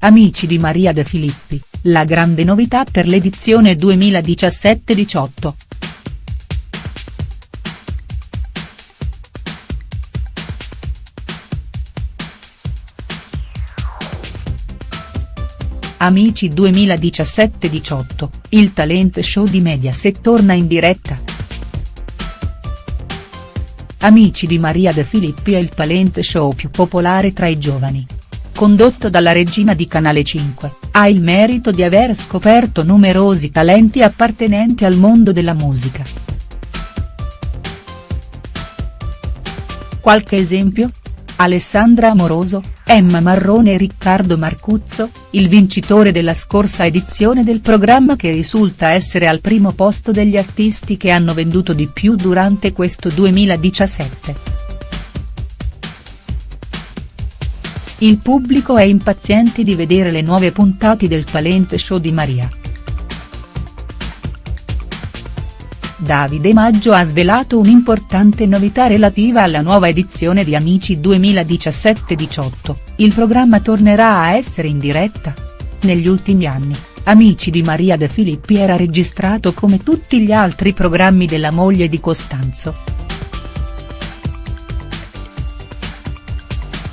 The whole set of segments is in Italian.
Amici di Maria De Filippi, la grande novità per l'edizione 2017-18. Amici 2017-18, il talent show di Mediaset torna in diretta. Amici di Maria De Filippi è il talent show più popolare tra i giovani. Condotto dalla regina di Canale 5, ha il merito di aver scoperto numerosi talenti appartenenti al mondo della musica. Qualche esempio? Alessandra Amoroso, Emma Marrone e Riccardo Marcuzzo, il vincitore della scorsa edizione del programma che risulta essere al primo posto degli artisti che hanno venduto di più durante questo 2017. Il pubblico è impaziente di vedere le nuove puntate del talent show di Maria. Davide Maggio ha svelato un'importante novità relativa alla nuova edizione di Amici 2017-18, il programma tornerà a essere in diretta. Negli ultimi anni, Amici di Maria De Filippi era registrato come tutti gli altri programmi della moglie di Costanzo.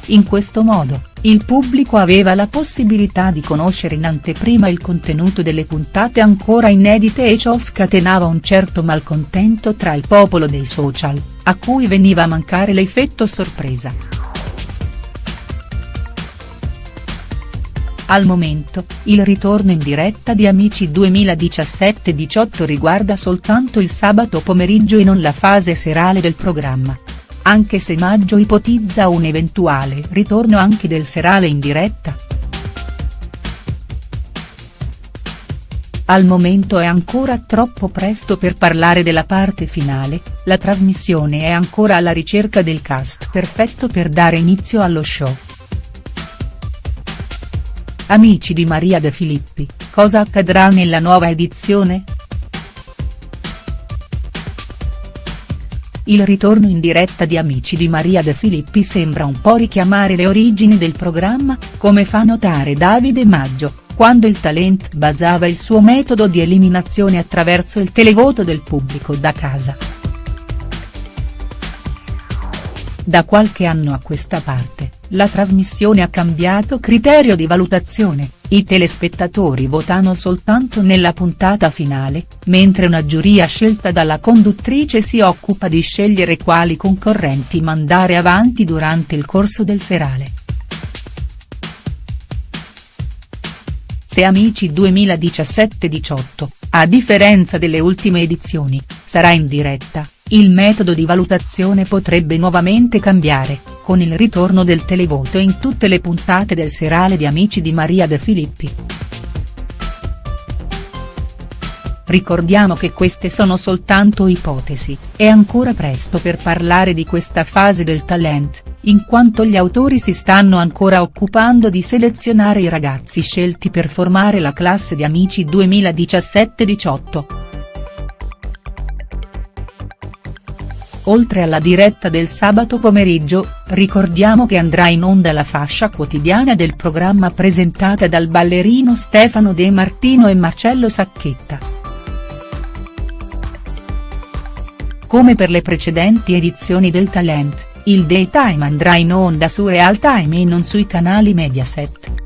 In questo modo, il pubblico aveva la possibilità di conoscere in anteprima il contenuto delle puntate ancora inedite e ciò scatenava un certo malcontento tra il popolo dei social, a cui veniva a mancare l'effetto sorpresa. Al momento, il ritorno in diretta di Amici 2017-18 riguarda soltanto il sabato pomeriggio e non la fase serale del programma anche se Maggio ipotizza un eventuale ritorno anche del serale in diretta. Al momento è ancora troppo presto per parlare della parte finale, la trasmissione è ancora alla ricerca del cast perfetto per dare inizio allo show. Amici di Maria De Filippi, cosa accadrà nella nuova edizione?. Il ritorno in diretta di Amici di Maria De Filippi sembra un po' richiamare le origini del programma, come fa notare Davide Maggio, quando il talent basava il suo metodo di eliminazione attraverso il televoto del pubblico da casa. Da qualche anno a questa parte, la trasmissione ha cambiato criterio di valutazione, i telespettatori votano soltanto nella puntata finale, mentre una giuria scelta dalla conduttrice si occupa di scegliere quali concorrenti mandare avanti durante il corso del serale. Se Amici 2017-18, a differenza delle ultime edizioni, sarà in diretta, il metodo di valutazione potrebbe nuovamente cambiare, con il ritorno del televoto in tutte le puntate del serale di Amici di Maria De Filippi. Ricordiamo che queste sono soltanto ipotesi, è ancora presto per parlare di questa fase del talent, in quanto gli autori si stanno ancora occupando di selezionare i ragazzi scelti per formare la classe di Amici 2017-18. Oltre alla diretta del sabato pomeriggio, ricordiamo che andrà in onda la fascia quotidiana del programma presentata dal ballerino Stefano De Martino e Marcello Sacchetta. Come per le precedenti edizioni del Talent, il daytime andrà in onda su Real Time e non sui canali Mediaset.